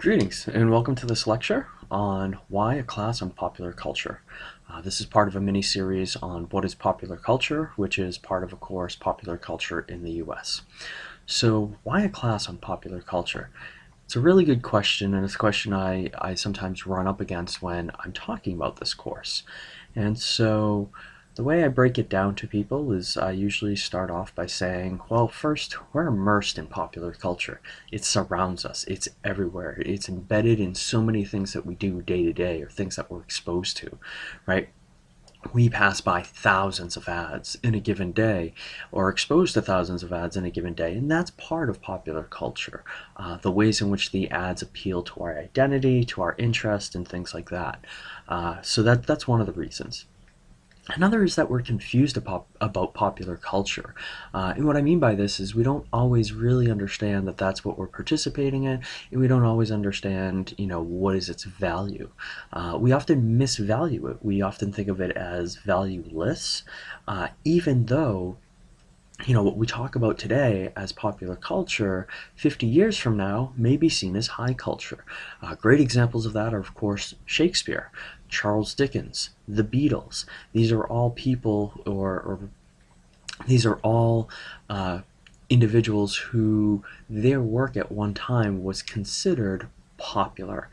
Greetings and welcome to this lecture on why a class on popular culture. Uh, this is part of a mini-series on what is popular culture, which is part of a course Popular Culture in the US. So why a class on popular culture? It's a really good question and it's a question I, I sometimes run up against when I'm talking about this course. And so the way I break it down to people is I usually start off by saying, well, first, we're immersed in popular culture. It surrounds us. It's everywhere. It's embedded in so many things that we do day to day or things that we're exposed to, right? we pass by thousands of ads in a given day or exposed to thousands of ads in a given day and that's part of popular culture uh, the ways in which the ads appeal to our identity to our interest and things like that uh, so that that's one of the reasons Another is that we're confused about, popular culture. Uh, and what I mean by this is we don't always really understand that that's what we're participating in, and we don't always understand, you know, what is its value. Uh, we often misvalue it. We often think of it as valueless, uh, even though you know, what we talk about today as popular culture 50 years from now may be seen as high culture. Uh, great examples of that are, of course, Shakespeare. Charles Dickens, the Beatles. These are all people or, or these are all uh, individuals who their work at one time was considered popular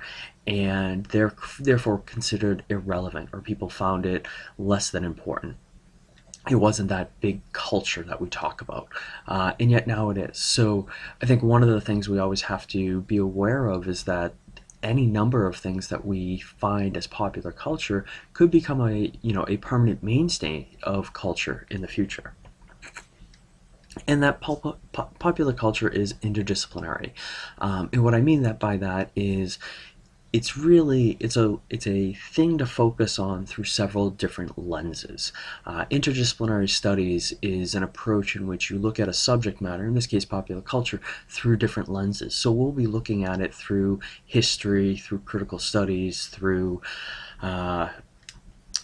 and they're therefore considered irrelevant or people found it less than important it wasn't that big culture that we talk about uh, and yet now it is. So i think one of the things we always have to be aware of is that any number of things that we find as popular culture could become a you know a permanent mainstay of culture in the future. And that pop popular culture is interdisciplinary. Um, and what I mean that by that is it's really it's a it's a thing to focus on through several different lenses. Uh, interdisciplinary studies is an approach in which you look at a subject matter, in this case popular culture, through different lenses. So we'll be looking at it through history, through critical studies, through uh,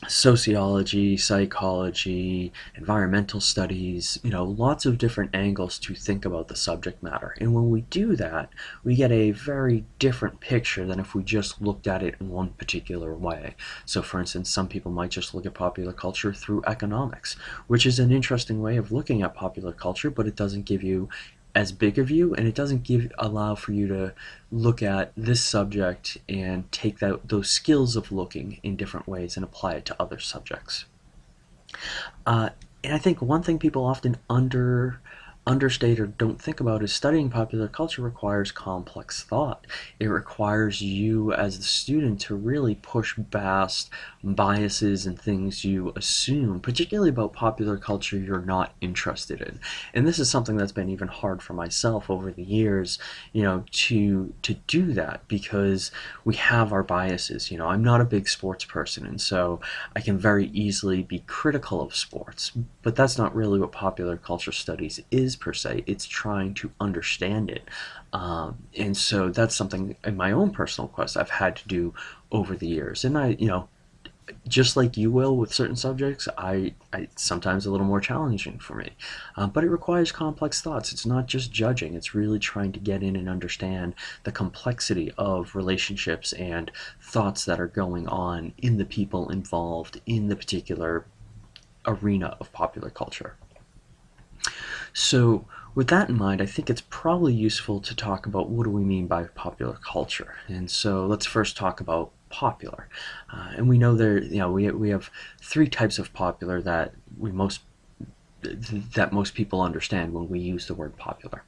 sociology, psychology, environmental studies, you know, lots of different angles to think about the subject matter. And when we do that, we get a very different picture than if we just looked at it in one particular way. So for instance, some people might just look at popular culture through economics, which is an interesting way of looking at popular culture, but it doesn't give you as big a view and it doesn't give allow for you to look at this subject and take that those skills of looking in different ways and apply it to other subjects. Uh, and I think one thing people often under understate or don't think about is studying popular culture requires complex thought. It requires you as the student to really push past biases and things you assume, particularly about popular culture you're not interested in. And this is something that's been even hard for myself over the years, you know, to to do that because we have our biases. You know, I'm not a big sports person and so I can very easily be critical of sports, but that's not really what popular culture studies is is per se. It's trying to understand it. Um, and so that's something in my own personal quest I've had to do over the years. And I, you know, just like you will with certain subjects, I, I sometimes a little more challenging for me. Um, but it requires complex thoughts. It's not just judging. It's really trying to get in and understand the complexity of relationships and thoughts that are going on in the people involved in the particular arena of popular culture. So with that in mind, I think it's probably useful to talk about what do we mean by popular culture. And so let's first talk about popular. Uh, and we know there, you know, we, we have three types of popular that we most that most people understand when we use the word popular.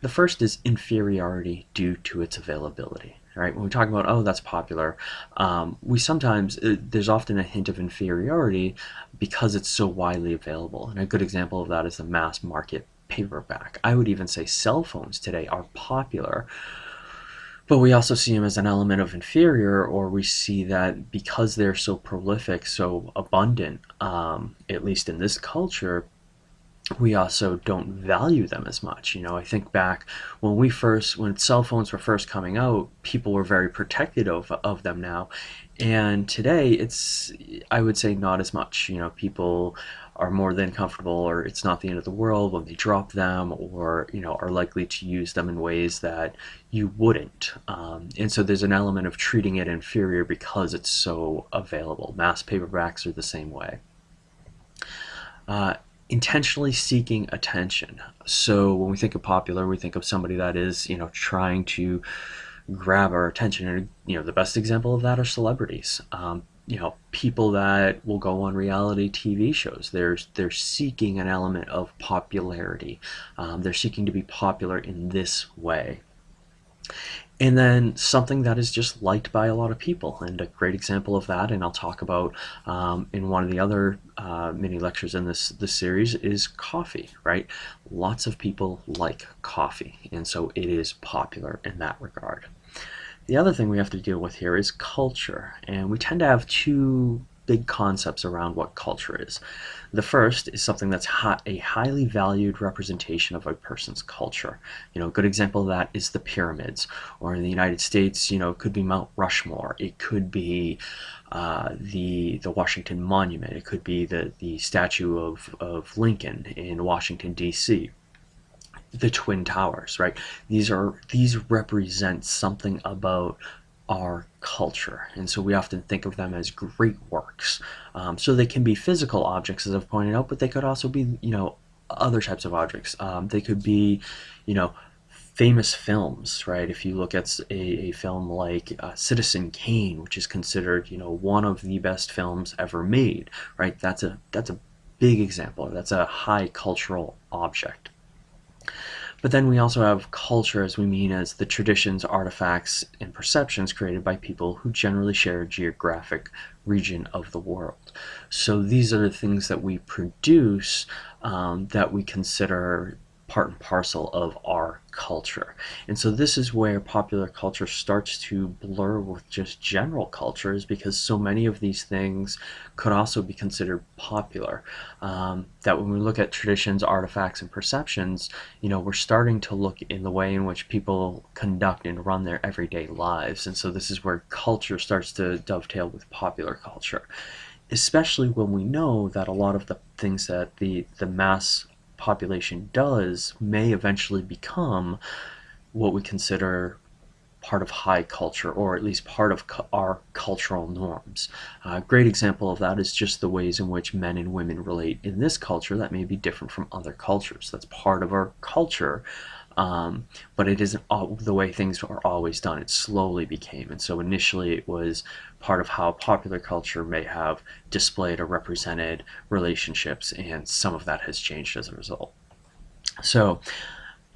The first is inferiority due to its availability. Right? When we talk about, oh, that's popular, um, we sometimes, uh, there's often a hint of inferiority because it's so widely available. And a good example of that is the mass market paperback. I would even say cell phones today are popular, but we also see them as an element of inferior, or we see that because they're so prolific, so abundant, um, at least in this culture, we also don't value them as much. You know, I think back when we first, when cell phones were first coming out, people were very protected of, of them now. And today it's, I would say not as much, you know, people are more than comfortable or it's not the end of the world when they drop them or you know are likely to use them in ways that you wouldn't um, and so there's an element of treating it inferior because it's so available mass paperbacks are the same way uh, intentionally seeking attention so when we think of popular we think of somebody that is you know trying to grab our attention and you know the best example of that are celebrities um, you know people that will go on reality TV shows. They're they're seeking an element of popularity. Um, they're seeking to be popular in this way. And then something that is just liked by a lot of people. And a great example of that, and I'll talk about um, in one of the other uh, mini lectures in this, this series, is coffee, right? Lots of people like coffee, and so it is popular in that regard. The other thing we have to deal with here is culture, and we tend to have two big concepts around what culture is. The first is something that's a highly valued representation of a person's culture. You know, a good example of that is the pyramids, or in the United States, you know, it could be Mount Rushmore, it could be uh, the the Washington Monument, it could be the the statue of of Lincoln in Washington D.C the twin towers right these are these represent something about our culture. And so we often think of them as great works. Um, so they can be physical objects as i've pointed out but they could also be you know other types of objects. Um, they could be you know famous films right? If you look at a, a film like uh, citizen kane which is considered you know one of the best films ever made right? That's a that's a big example. That's a high cultural object but then we also have culture as we mean as the traditions, artifacts, and perceptions created by people who generally share a geographic region of the world. So these are the things that we produce um, that we consider part and parcel of our culture. And so this is where popular culture starts to blur with just general cultures because so many of these things could also be considered popular. Um, that when we look at traditions, artifacts, and perceptions, you know, we're starting to look in the way in which people conduct and run their everyday lives. And so this is where culture starts to dovetail with popular culture especially when we know that a lot of the things that the the mass population does may eventually become what we consider part of high culture or at least part of cu our cultural norms. A great example of that is just the ways in which men and women relate in this culture that may be different from other cultures. That's part of our culture um, but it isn't all, the way things are always done. It slowly became, and so initially it was part of how popular culture may have displayed or represented relationships, and some of that has changed as a result. So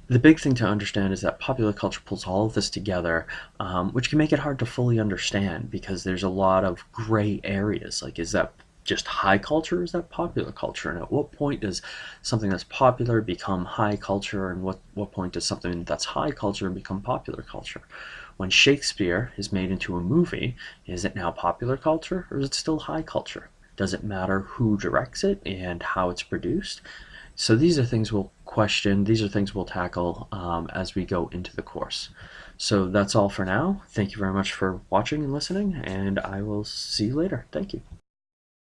the big thing to understand is that popular culture pulls all of this together, um, which can make it hard to fully understand because there's a lot of gray areas. Like, is that just high culture? Is that popular culture? And at what point does something that's popular become high culture? And what what point does something that's high culture become popular culture? When shakespeare is made into a movie is it now popular culture or is it still high culture? Does it matter who directs it and how it's produced? So these are things we'll question. These are things we'll tackle um, as we go into the course. So that's all for now. Thank you very much for watching and listening and i will see you later. Thank you